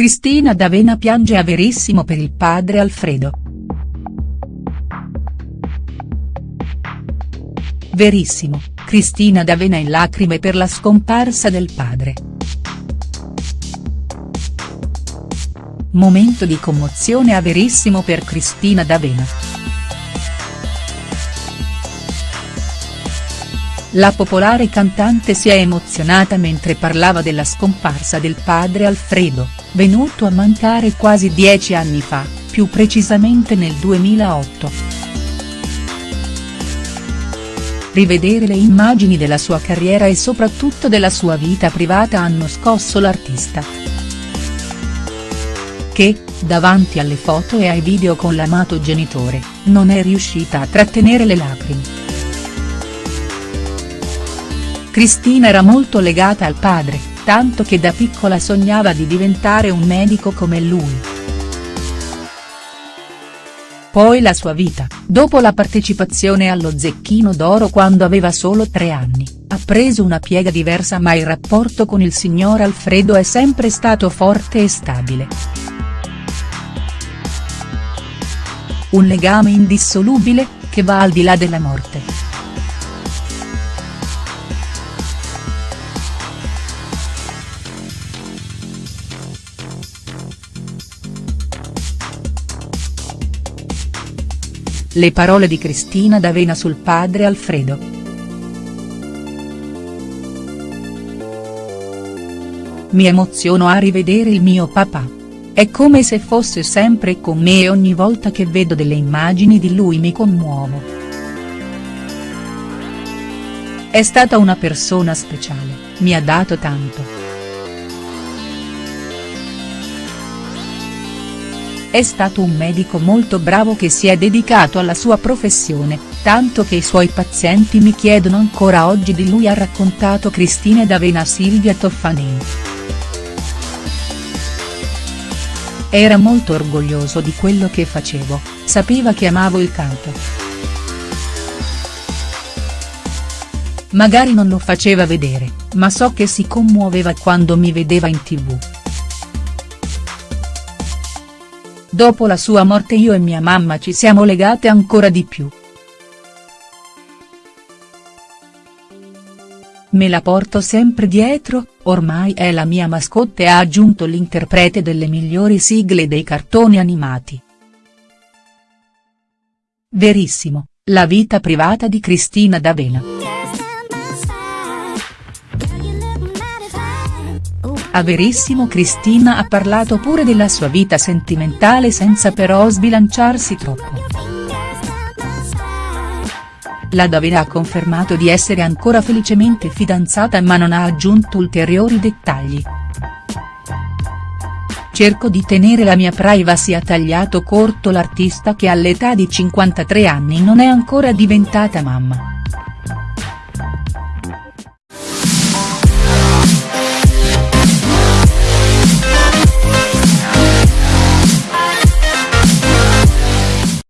Cristina D'Avena piange a Verissimo per il padre Alfredo. Verissimo, Cristina D'Avena in lacrime per la scomparsa del padre. Momento di commozione a Verissimo per Cristina D'Avena. La popolare cantante si è emozionata mentre parlava della scomparsa del padre Alfredo, venuto a mancare quasi dieci anni fa, più precisamente nel 2008. Rivedere le immagini della sua carriera e soprattutto della sua vita privata hanno scosso l'artista. Che, davanti alle foto e ai video con l'amato genitore, non è riuscita a trattenere le lacrime. Cristina era molto legata al padre, tanto che da piccola sognava di diventare un medico come lui. Poi la sua vita, dopo la partecipazione allo Zecchino d'Oro quando aveva solo tre anni, ha preso una piega diversa ma il rapporto con il signor Alfredo è sempre stato forte e stabile. Un legame indissolubile, che va al di là della morte. Le parole di Cristina D'Avena sul padre Alfredo. Mi emoziono a rivedere il mio papà. È come se fosse sempre con me e ogni volta che vedo delle immagini di lui mi commuovo. È stata una persona speciale, mi ha dato tanto. È stato un medico molto bravo che si è dedicato alla sua professione, tanto che i suoi pazienti mi chiedono ancora oggi di lui ha raccontato Cristina D'Avena Silvia Toffanin. Era molto orgoglioso di quello che facevo, sapeva che amavo il canto. Magari non lo faceva vedere, ma so che si commuoveva quando mi vedeva in tv. Dopo la sua morte io e mia mamma ci siamo legate ancora di più. Me la porto sempre dietro, ormai è la mia mascotte ha aggiunto l'interprete delle migliori sigle dei cartoni animati. Verissimo, la vita privata di Cristina D'Avena. A Verissimo Cristina ha parlato pure della sua vita sentimentale senza però sbilanciarsi troppo. La Davina ha confermato di essere ancora felicemente fidanzata ma non ha aggiunto ulteriori dettagli. Cerco di tenere la mia privacy ha tagliato corto l'artista che all'età di 53 anni non è ancora diventata mamma.